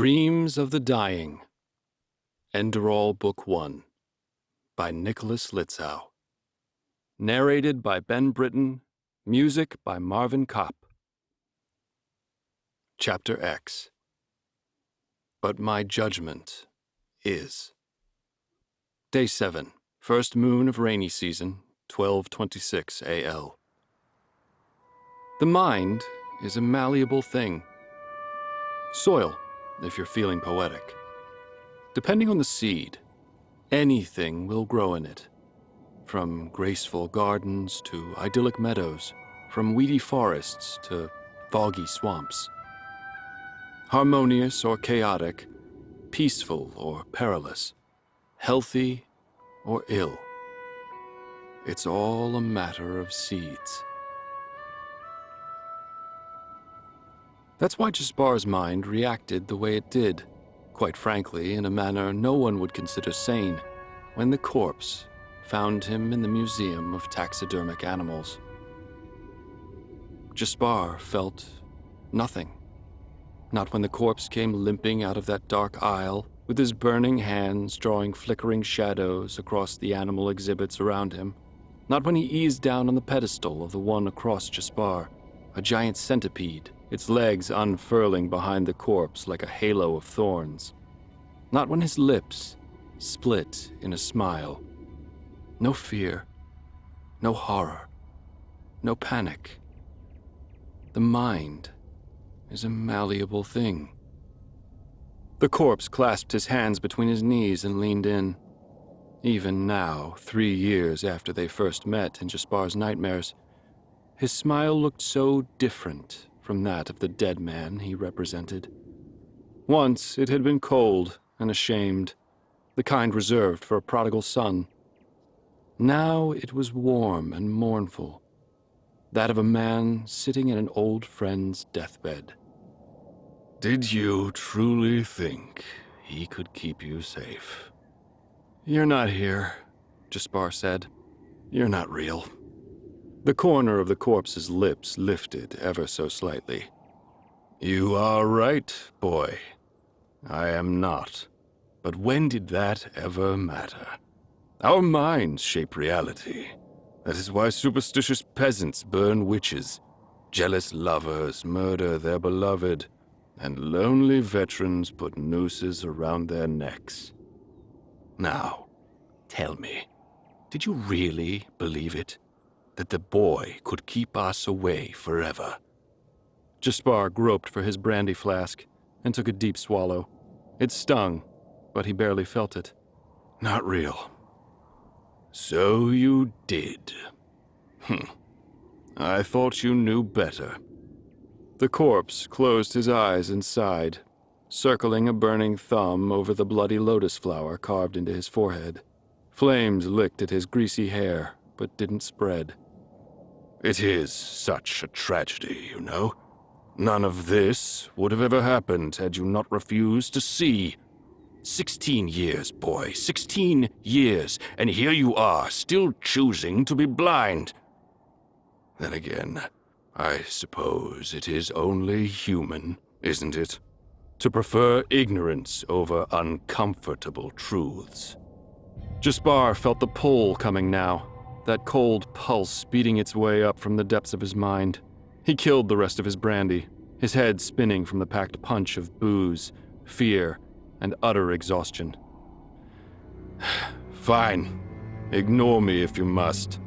Dreams of the Dying. Enderal Book 1 by Nicolas Lietzau. Narrated by Ben Britton. Music by Marvin Kopp. Chapter X. But my judgment is. Day 7. First moon of rainy season, 1226 AL. The mind is a malleable thing. Soil if you're feeling poetic. Depending on the seed, anything will grow in it. From graceful gardens to idyllic meadows, from weedy forests to foggy swamps. Harmonious or chaotic, peaceful or perilous, healthy or ill. It's all a matter of seeds. That's why Jaspar's mind reacted the way it did, quite frankly, in a manner no one would consider sane, when the corpse found him in the Museum of Taxidermic Animals. Jaspar felt nothing. Not when the corpse came limping out of that dark aisle, with his burning hands drawing flickering shadows across the animal exhibits around him. Not when he eased down on the pedestal of the one across Jaspar, a giant centipede its legs unfurling behind the corpse like a halo of thorns. Not when his lips split in a smile. No fear, no horror, no panic. The mind is a malleable thing. The corpse clasped his hands between his knees and leaned in. Even now, three years after they first met in Jaspar's nightmares, his smile looked so different from that of the dead man he represented. Once it had been cold and ashamed, the kind reserved for a prodigal son. Now it was warm and mournful, that of a man sitting at an old friend's deathbed. Did you truly think he could keep you safe? You're not here, Jaspar said. You're not real. The corner of the corpse's lips lifted ever so slightly. You are right, boy. I am not. But when did that ever matter? Our minds shape reality. That is why superstitious peasants burn witches, jealous lovers murder their beloved, and lonely veterans put nooses around their necks. Now, tell me, did you really believe it? That the boy could keep us away forever. Jaspar groped for his brandy flask and took a deep swallow. It stung, but he barely felt it. Not real. So you did. Hm. I thought you knew better. The corpse closed his eyes and sighed, circling a burning thumb over the bloody lotus flower carved into his forehead. Flames licked at his greasy hair, but didn't spread. It is such a tragedy, you know. None of this would have ever happened had you not refused to see. Sixteen years, boy, sixteen years, and here you are, still choosing to be blind. Then again, I suppose it is only human, isn't it? To prefer ignorance over uncomfortable truths. Jaspar felt the pull coming now, that cold pulse beating its way up from the depths of his mind. He killed the rest of his brandy, his head spinning from the packed punch of booze, fear, and utter exhaustion. Fine. Ignore me if you must.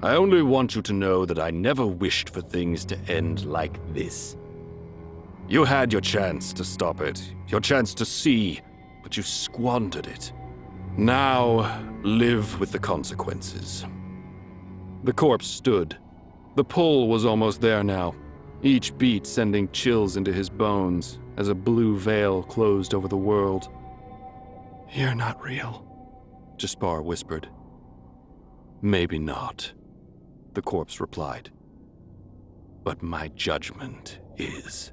I only want you to know that I never wished for things to end like this. You had your chance to stop it, your chance to see, but you squandered it. Now, live with the consequences. The corpse stood. The pull was almost there now, each beat sending chills into his bones as a blue veil closed over the world. You're not real, Jaspar whispered. Maybe not, the corpse replied. But my judgment is.